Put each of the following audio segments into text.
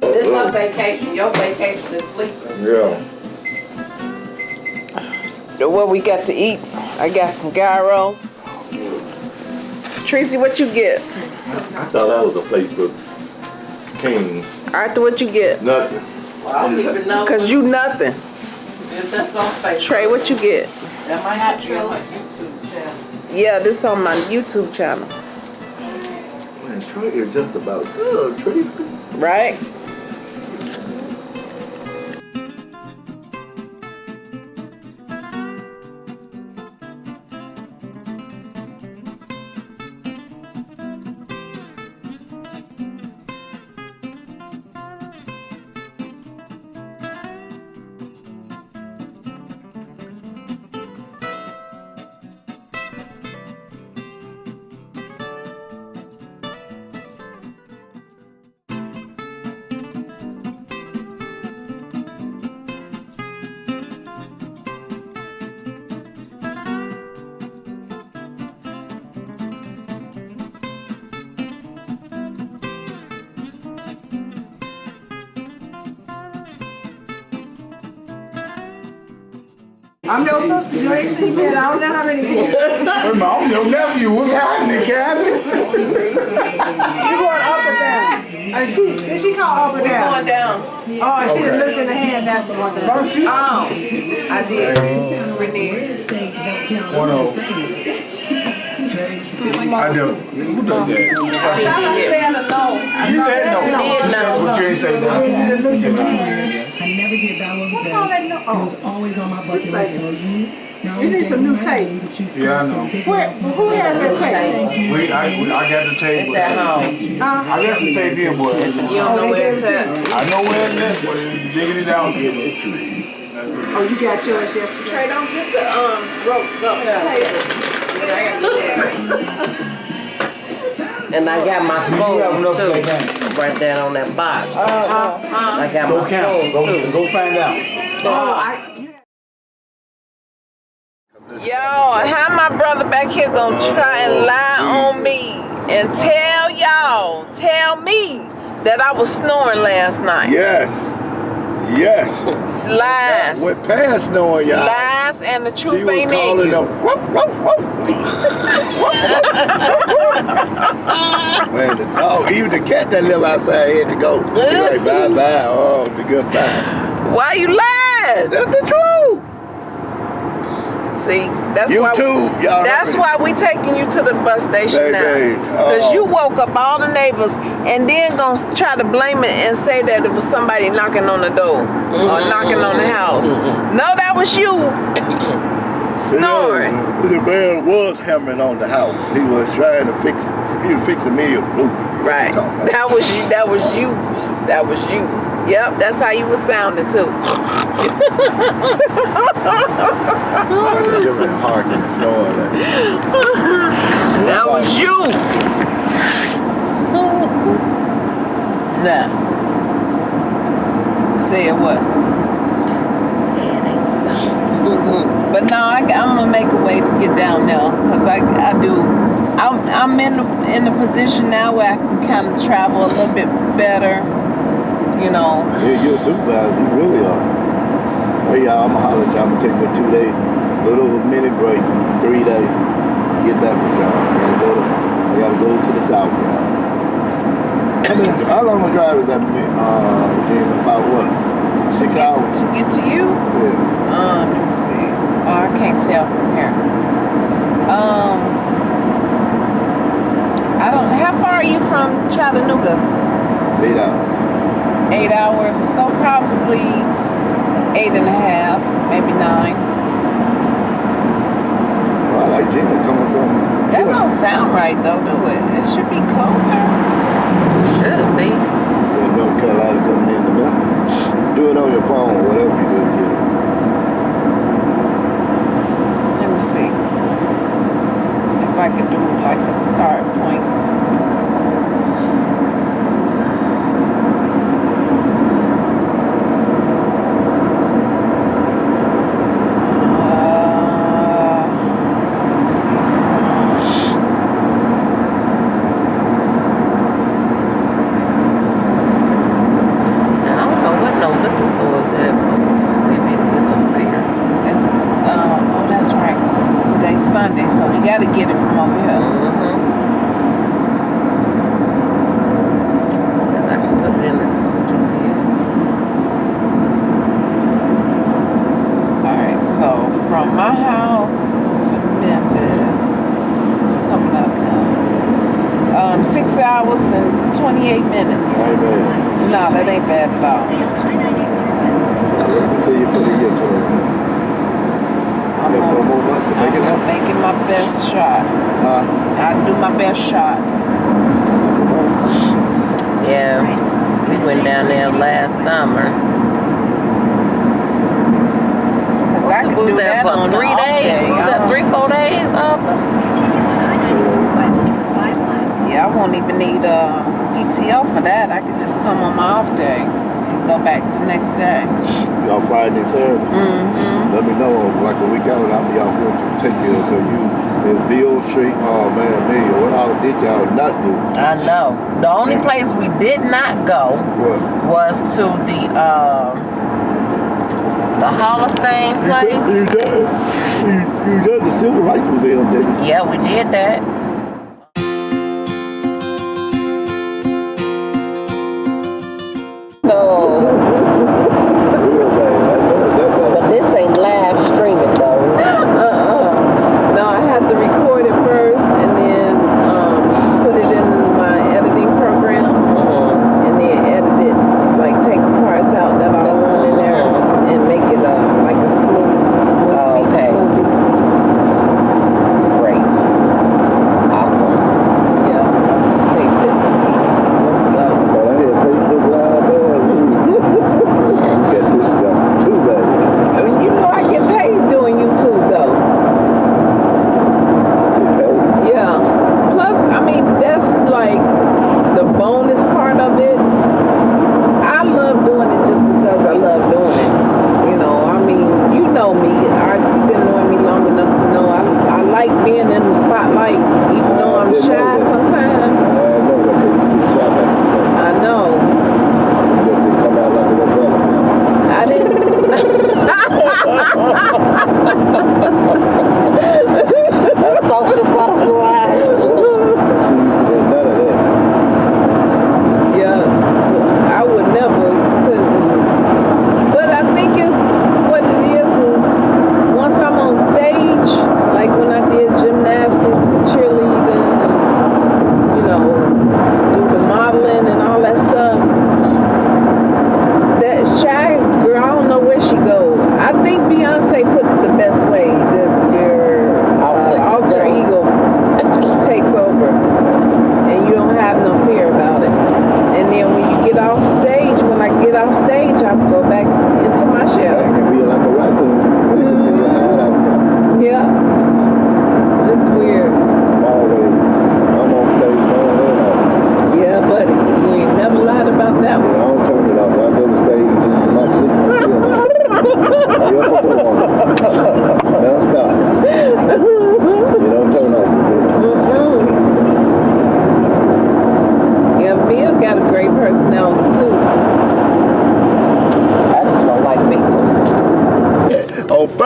This not vacation, your vacation is sleeping. Yeah. What we got to eat? I got some gyro. Tracy, what you get? I thought that was a Facebook king. Arthur, what you get? Nothing. Well, I don't even know Cause you nothing. if that's on Facebook. Trey, what you get? That might have to be on my YouTube channel. Yeah, this on my YouTube channel. Man, Trey is just about good, Tracy. Right? I'm your sister, you ain't seen me, I don't know how many years. I'm your nephew. What's happening, Kathy? You going up or down? And she, did she call up or Going down? down. Oh, and she done looked in the hand after one day. Oh, she. Oh, I did. Renee. One of I do. Who does that? She I'm did. saying no. You said no. did no. But you ain't say no. Because all that no? it was Oh, always on my bucket list. lady. So you, not You need some new tape. married, but you still Yeah, I know. where, who has that tape? We, I, we, I got the tape. It's at home. Huh? I got some tape here, boy. You don't know where it's at. I know where it is, but it's digging it out. That's Oh, you got yours yesterday. Trey, don't get the, um, rope up And I got my You have enough for that spoon too, right there on that box. Uh, uh, uh-huh. I got Go my count. spoon Go, too. go find out. Oh, I, Yo, how my brother back here gonna try and lie on me and tell y'all, tell me that I was snoring last night. Yes. Yes. Lies. Went past knowing y'all. Lies and the She truth was ain't in calling them. Whoop, whoop, whoop. Man, the dog, even the cat that live outside had to go. He like, bye bye. Oh, the goodbye. Why you lied? That's the truth. See, that's why YouTube, y'all. That's why we taking you to the bus station Baby, now. Uh, Cause oh. you woke up all the neighbors and then gonna try to blame it and say that it was somebody knocking on the door or mm-hmm, knocking on the mm-hmm, house. Mm-hmm. No, that was you snoring. The man was hammering on the house. He was trying to fix. He was fixing me a roof. Right. That was you. That was you. That was you. Yep, that's how you was sounding too. I just been harking and snoring. Like, That was you. Nah. Say it what? Say it ain't so. But no, I, am gonna make a way to get down there, cause I, I do. I'm, I'm in the, in the position now where I can kind of travel a little bit better. You know. yeah, you're a supervisor. You really are. Hey, y'all, I'm gonna holler at y'all. I'm gonna take me a two day, little mini break, three day. Get back with y'all. I gotta go to. I gotta go to the south, y'all. I mean, how long a drive is that? Uh? About what? Six hours. To get to you. Yeah. Um, let me see. Oh, I can't tell from here. Um, I don't. How far are you from Chattanooga? Eight hours eight hours, so probably eight and a half, maybe nine. Well, I like Gina coming from. That yeah. don't sound right though, do it? It should be closer. It should be. Yeah, North Carolina coming into Memphis. Do it on your phone, whatever you do to get it. Let me see if I could do like a start point. Best shot. Huh? I do my best shot. Yeah, we went down there last summer. Cause I We can was do there that for three days. day. We was I there don't- three, four days. Arthur. Yeah, I won't even need a PTO for that. I could just come on my off day and go back the next day. Y'all Friday and Saturday. Mm-hmm. Let me know, like a week out, I'll be out here to take care of you. Is Beale Street, oh man, me, what all did y'all not do? I know. The only place we did not go What? was to the um the Hall of Fame place. You done, you, you done the Civil Rights Museum, didn't you? Yeah, we did that.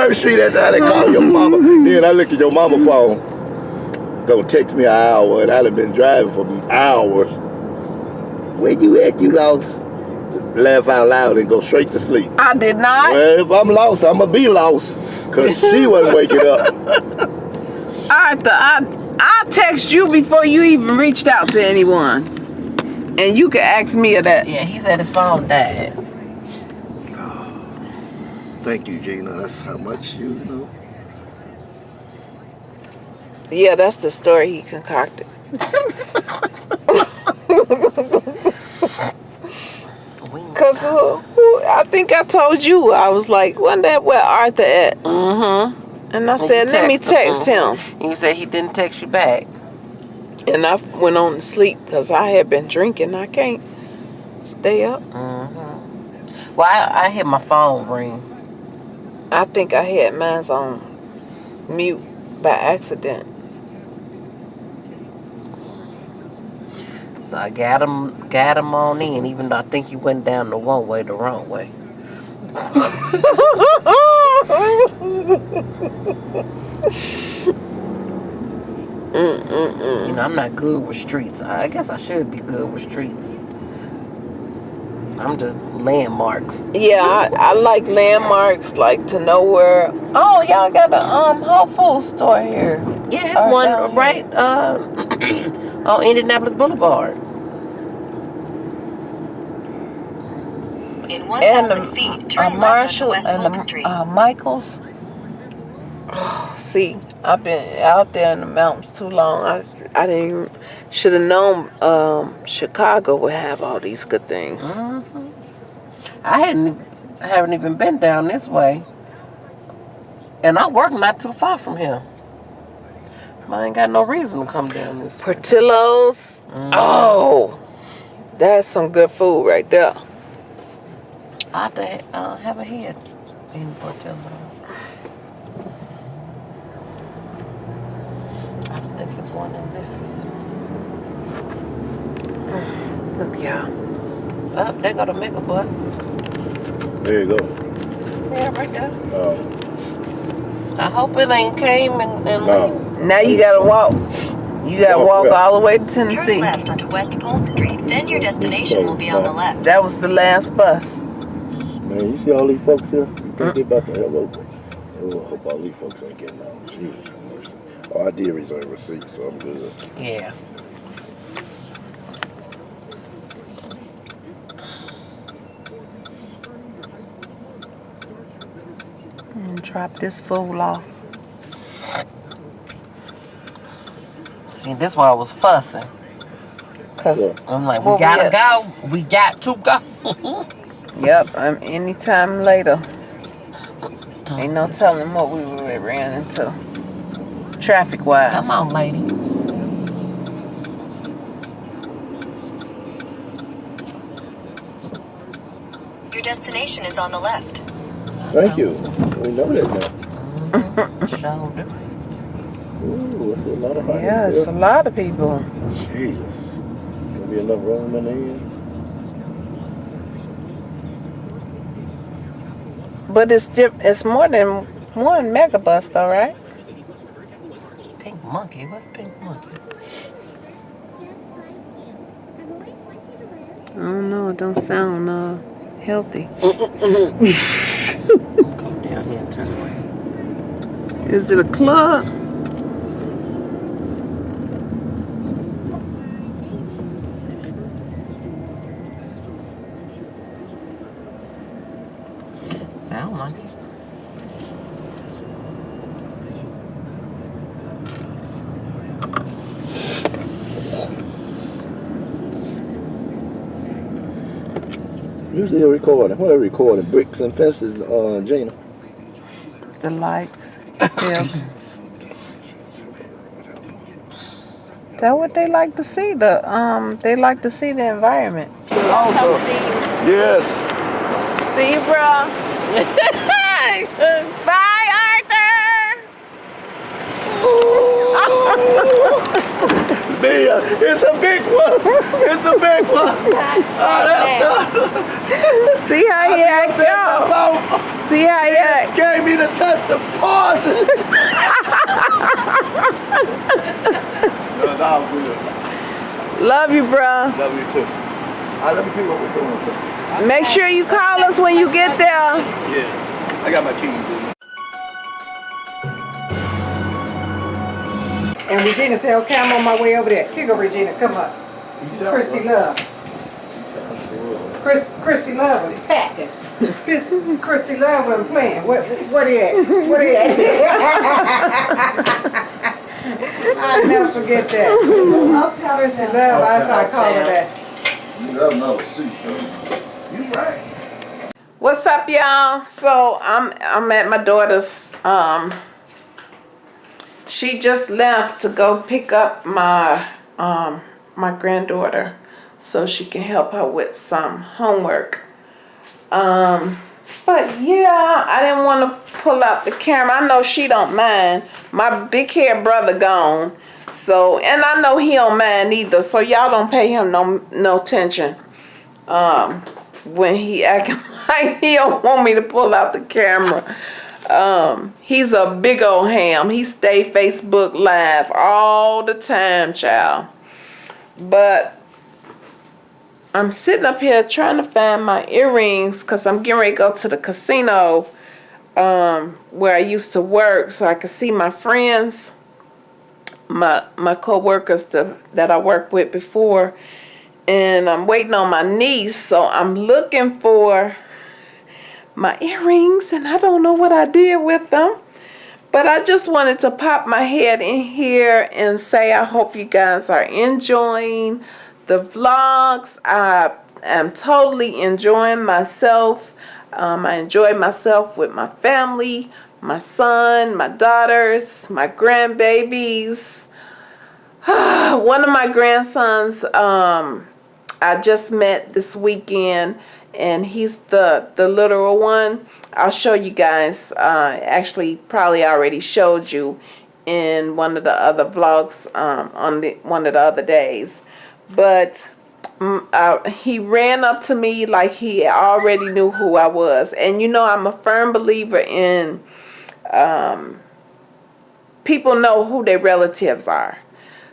First Street, that's how they call your mama. Then I look at your mama phone. Go text me an hour, and I'd have been driving for hours. Where you at? You lost? Laugh out loud and go straight to sleep. I did not. Well, if I'm lost, I'ma be lost. Cause she wasn't waking up. Arthur, I I text you before you even reached out to anyone. And you can ask Mia that. Yeah, he said his phone died. Thank you, Gina. That's how much you know. Yeah, that's the story he concocted. Cause who, who, I think I told you I was like, wasn't that where Arthur at? Mm-hmm. And I And said, let me text text him. And you said he didn't text you back. And I went on to sleep because I had been drinking. I can't stay up. Mm-hmm. Well, I, I hear my phone ring. I think I had mine's on mute by accident. So I got him, got him on in, even though I think he went down the one way, the wrong way. Mm-mm-mm. You know, I'm not good with streets. I guess I should be good with streets. I'm just landmarks. Yeah, I, I like landmarks, like to know where. Oh, y'all got the um Whole Foods store here. Yeah, it's Oh, one down right uh, on Indianapolis Boulevard. In And 1,000 the feet, turn left Marshall onto West and Polk the Street. uh, Michaels. see, I've been out there in the mountains too long. I I didn't should have known um, Chicago would have all these good things. hmm I hadn't, I haven't even been down this way, and I work not too far from here. I ain't got no reason to come down this. way. Portillo's. Oh, that's some good food right there. I have to uh, have a head in Portillo. I don't think it's one in Memphis. Look, y'all. Oh, they got a mega bus. There you go. Yeah, right there. Uh, I hope it ain't came and, and no. Now you gotta walk. You gotta Walk walk where? all the way to Tennessee. Turn Tennessee. left onto West Polk Street, then your destination will be on the left. That was the last bus. Man, you see all these folks here? You think they about to have over? Oh, I hope all these folks ain't getting out. Jesus mercy. Oh, I did reserve a seat, so I'm good. yeah. And drop this fool off. See, this why I was fussing. Cause Yeah. I'm like, we Well, gotta yeah. go. We got to go. yep, I'm anytime later. Ain't no telling what we would have ran into. Traffic wise. Come on, lady. Your destination is on the left. Thank you. We know that now. Mm-hmm. Shoulder. Ooh, that's a lot of bodies Yes, a lot of people. Jesus. Gonna be enough room in there. But it's diff- it's more than one megabus though, right? Monkey. What's pink monkey? I don't know, it don't sound uh healthy. Come down here and turn around. Is it a club? Sound like it. Usually a recording. What are recording? Bricks and fences, uh, Gina. The lights. Yeah. That what they like to see. The um they like to see the environment. Also, yes. See you, bro. Bye, Arthur. Mia, it's a big one. It's a big one. Oh, that's See how he act out. See how he act. gave me the touch of pauses. no, no, I'm good. Love you, bro. Love you too. All right, let me you what we're doing. Make sure you call us when you get there. Yeah, I got my keys And Regina said, okay, I'm on my way over there. Here go Regina, come up. It's Christy Love. Chris, Christy Love was packing. Chris, Christy Love wasn't playing. What, what he at? What he at? I'll never forget that. Christy Love, that's how I call her that. You got another seat, though. You right. What's up, y'all? So I'm I'm at my daughter's um she just left to go pick up my um my granddaughter so she can help her with some homework. Um but yeah, I didn't want to pull out the camera. I know she don't mind. My big hair brother gone. So, and I know he don't mind either. So y'all don't pay him no no attention. Um, when he acting like he don't want me to pull out the camera. Um, he's a big old ham. He stay Facebook live all the time, child. But I'm sitting up here trying to find my earrings because I'm getting ready to go to the casino um, where I used to work so I could see my friends, my my co-workers that I worked with before. And I'm waiting on my niece, so I'm looking for my earrings and I don't know what I did with them. But I just wanted to pop my head in here and say I hope you guys are enjoying the vlogs. I am totally enjoying myself. Um, I enjoy myself with my family, my son, my daughters, my grandbabies. One of my grandsons um, I just met this weekend and he's the the literal one. I'll show you guys uh, actually probably already showed you in one of the other vlogs um, on the one of the other days. But um, uh, he ran up to me like he already knew who I was. And you know I'm a firm believer in um, people know who their relatives are.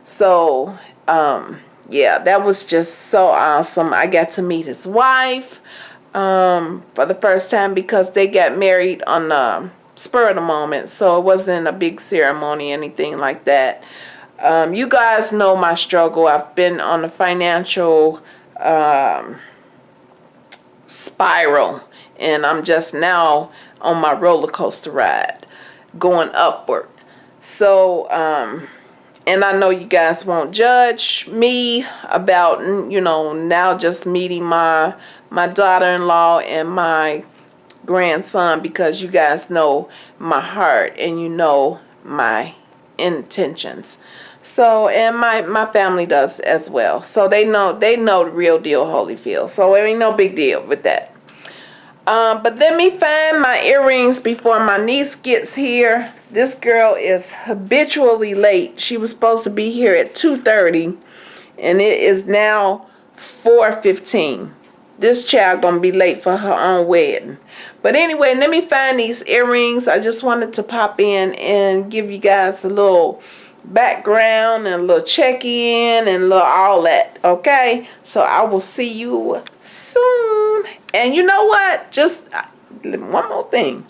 So um, yeah, that was just so awesome. I got to meet his wife um, for the first time because they got married on the spur of the moment. So it wasn't a big ceremony, anything like that. Um, you guys know my struggle. I've been on a financial um, spiral and I'm just now on my roller coaster ride going upward. So, um, and I know you guys won't judge me about you know now just meeting my my daughter-in-law and my grandson because you guys know my heart and you know my intentions. So and my my family does as well. So they know they know the real deal Holyfield. So it ain't no big deal with that um, but let me find my earrings before my niece gets here. This girl is habitually late. She was supposed to be here at 2.30 and it is now 4.15. This child gonna be late for her own wedding. But anyway, let me find these earrings. I just wanted to pop in and give you guys a little background and a little check-in and a little all that okay so i will see you soon and you know what? Just uh, one more thing.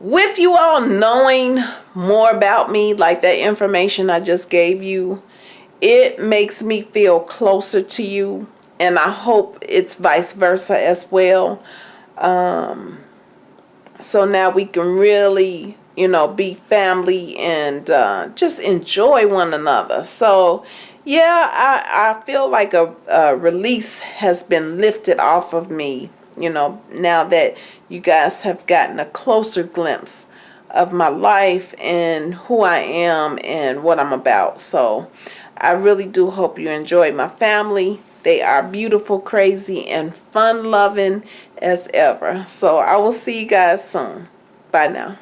With you all knowing more about me like that information i just gave you it makes me feel closer to you and i hope it's vice versa as well. Um so now we can really you know, be family and uh, just enjoy one another. So, yeah, I, I feel like a, a release has been lifted off of me, you know, now that you guys have gotten a closer glimpse of my life and who I am and what I'm about. So, I really do hope you enjoy my family. They are beautiful, crazy, and fun-loving as ever. So, I will see you guys soon. Bye now.